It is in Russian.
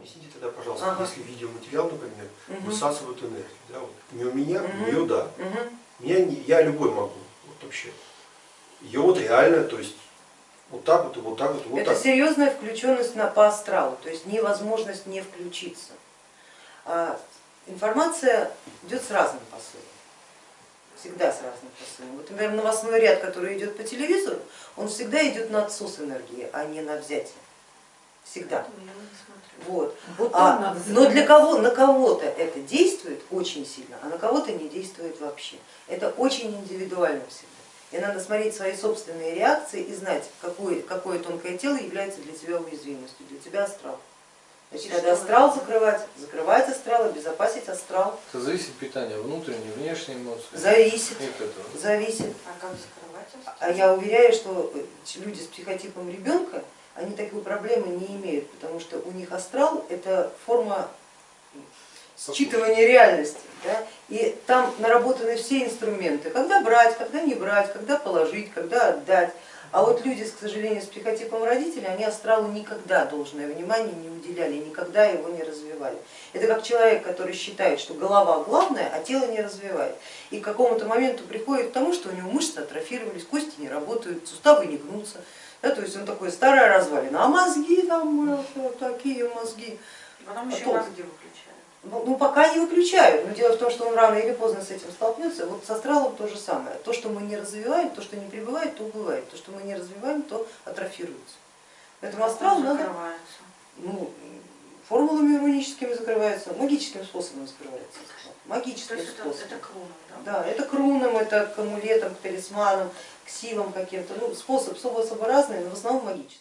Объясните тогда, пожалуйста, Ага. если видеоматериал, например, Мгм. высасывают энергию, да, вот, не у меня, Мгм. у нее да. Мгм. Меня не- я любой могу, вот вообще. Ее вот реально, то есть вот так вот, и вот так вот, и вот Это так. серьезная включенность на, по астралу, то есть невозможность не включиться. А информация идет с разным посылом, всегда с разным посылом. Вот, например, новостной ряд, который идет по телевизору, он всегда идет на отсос энергии, а не на взятие. Всегда. Вот. Вот А, но для кого, на кого-то это действует очень сильно, а на кого-то не действует вообще. Это очень индивидуально всегда. И надо смотреть свои собственные реакции и знать, какое, какое тонкое тело является для тебя уязвимостью, для тебя астрал. Значит, надо астрал закрывать, закрывать астрал, обезопасить астрал. Это зависит от питания, внутренние, внешние эмоции. Зависит, И от этого. зависит. А как закрывать? А я уверяю, что люди с психотипом ребенка, они такой проблемы не имеют, потому что у них астрал это форма считывания реальности. Да? И там наработаны все инструменты, когда брать, когда не брать, когда положить, когда отдать. А вот люди, к сожалению, с психотипом родителей, они астралу никогда должное внимание не уделяли, никогда его не развивали. Это как человек, который считает, что голова главная, а тело не развивает. И к какому-то моменту приходит к тому, что у него мышцы атрофировались, кости не работают, суставы не гнутся. Да, то есть он такой старая развалина, а мозги там э, такие мозги. Потом А еще толк? мозги выключают. Ну, ну, пока не выключают, но дело в том, что он рано или поздно с этим столкнется. Вот с астралом то же самое. То, что мы не развиваем, то, что не прибывает, то убывает. То, что мы не развиваем, то атрофируется. Поэтому астрал надо, ну, формулами руническими закрывается, магическим способом закрывается. То Магическим есть это, способом. это круном, да? Да, это к рунам, это к амулетам, к талисманам, к силам каким-то. Ну, способ, способы разные, но в основном магический.